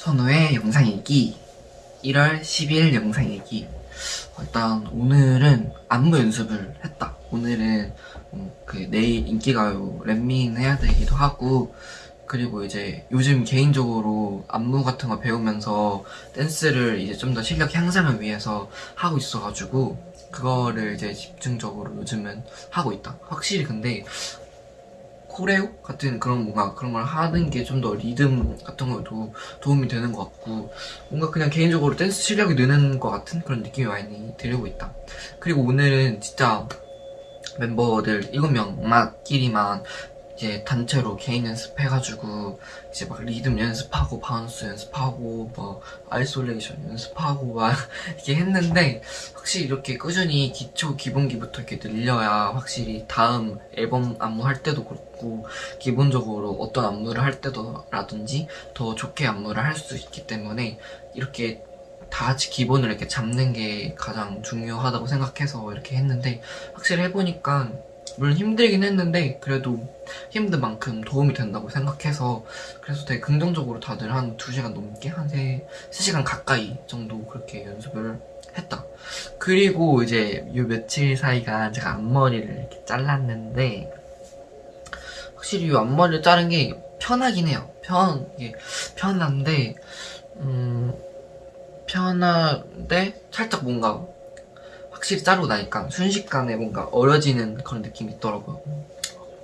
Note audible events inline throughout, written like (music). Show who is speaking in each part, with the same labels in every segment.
Speaker 1: 선우의 영상 일기 1월 10일 영상 일기. 어, 일단 오늘은 안무 연습을 했다. 오늘은 음, 그 내일 인기가요 랩밍 해야 되기도 하고 그리고 이제 요즘 개인적으로 안무 같은 거 배우면서 댄스를 이제 좀 더 실력 향상을 위해서 하고 있어가지고 그거를 이제 집중적으로 요즘은 하고 있다. 확실히 근데 choreo 같은 그런 뭔가 그런 걸 하는 게 좀 더 리듬 같은 것도 도움이 되는 것 같고 뭔가 그냥 개인적으로 댄스 실력이 느는 것 같은 그런 느낌이 많이 들고 있다. 그리고 오늘은 진짜 멤버들 7명끼리만 이제 단체로 개인 연습해가지고 이제 막 리듬 연습하고 bounce 연습하고 뭐 isolation 연습하고 막 (laughs) 이렇게 했는데 확실히 이렇게 꾸준히 기초 기본기부터 이렇게 늘려야 확실히 다음 앨범 안무 할 때도 그렇고 기본적으로 어떤 안무를 할 때도라든지 더 좋게 안무를 할 수 있기 때문에 이렇게 다 같이 기본을 이렇게 잡는 게 가장 중요하다고 생각해서 이렇게 했는데 확실히 해보니까 물론 힘들긴 했는데 그래도 힘든 만큼 도움이 된다고 생각해서 그래서 되게 긍정적으로 다들 한 2시간 넘게 한 3, 3시간 가까이 정도 그렇게 연습을 했다. 그리고 이제 요 며칠 사이가 제가 앞머리를 이렇게 잘랐는데 확실히 이 앞머리를 자른 게 편하긴 해요. 편, 이게 편한데 음 편한데 살짝 뭔가 확실히 자르고 나니까 순식간에 뭔가 어려지는 그런 느낌이 있더라고요.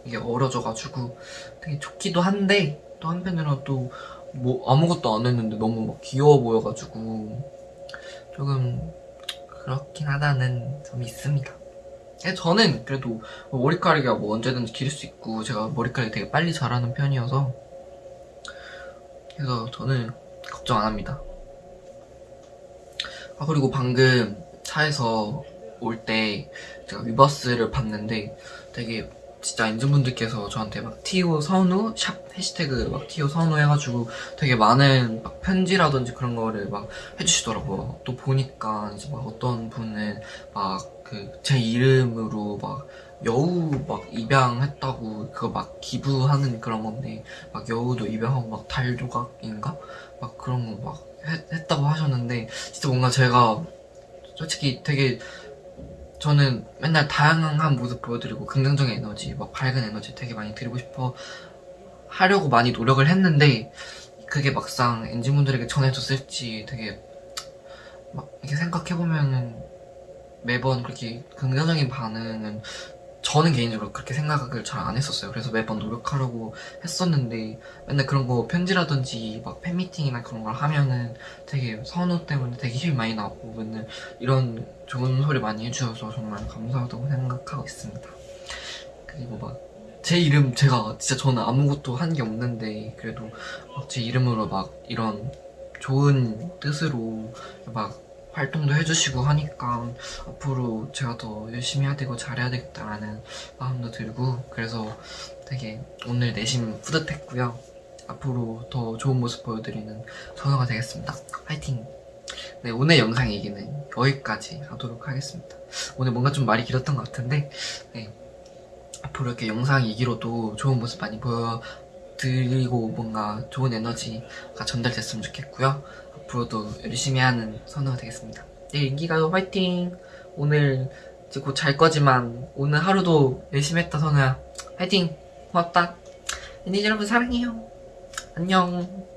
Speaker 1: 이게 어려져가지고 되게 좋기도 한데 또 한편으로는 또 뭐 아무것도 안 했는데 너무 막 귀여워 보여가지고 조금 그렇긴 하다는 점이 있습니다. 근데 저는 그래도 머리카락이 뭐 언제든지 기를 수 있고 제가 머리카락이 되게 빨리 자라는 편이어서 그래서 저는 걱정 안 합니다. 아 그리고 방금 차에서 올 때 제가 위버스를 봤는데 되게 진짜 엔진분들께서 저한테 막 티오 선우 샵 해시태그 막 티오 선우 해가지고 되게 많은 막 편지라든지 그런 거를 막 해주시더라고요. 또 보니까 이제 막 어떤 분은 막 그 제 이름으로 막 여우 막 입양했다고 그거 막 기부하는 그런 건데 막 여우도 입양하고 막 달조각인가 막 그런 거 막 했다고 하셨는데 진짜 뭔가 제가 솔직히 되게 저는 맨날 다양한 모습 보여드리고 긍정적인 에너지, 막 밝은 에너지 되게 많이 드리고 싶어 하려고 많이 노력을 했는데 그게 막상 엔진분들에게 전해졌을지 되게 막 이렇게 생각해보면은 매번 그렇게 긍정적인 반응은 저는 개인적으로 그렇게 생각을 잘 안 했었어요. 그래서 매번 노력하려고 했었는데 맨날 그런 거 편지라든지 막 팬미팅이나 그런 걸 하면은 되게 선우 때문에 되게 힘이 많이 나고 맨날 이런 좋은 소리 많이 해주셔서 정말 감사하다고 생각하고 있습니다. 그리고 막 제 이름 제가 진짜 저는 아무것도 한 게 없는데 그래도 제 이름으로 막 이런 좋은 뜻으로 막 활동도 해주시고 하니까 앞으로 제가 더 열심히 해야 되고 잘해야 되겠다라는 마음도 들고 그래서 되게 오늘 내심 뿌듯했고요. 앞으로 더 좋은 모습 보여드리는 선우가 되겠습니다. 화이팅! 네 오늘 영상 얘기는 여기까지 하도록 하겠습니다. 오늘 뭔가 좀 말이 길었던 것 같은데 네, 앞으로 이렇게 영상 얘기로도 좋은 모습 많이 보여 드리고 뭔가 좋은 에너지가 전달됐으면 좋겠고요 앞으로도 열심히 하는 선우가 되겠습니다. 내일 인기가요 화이팅! 오늘 이제 곧 잘 거지만 오늘 하루도 열심히 했다 선우야. 화이팅! 고맙다. 언니 여러분 사랑해요. 안녕.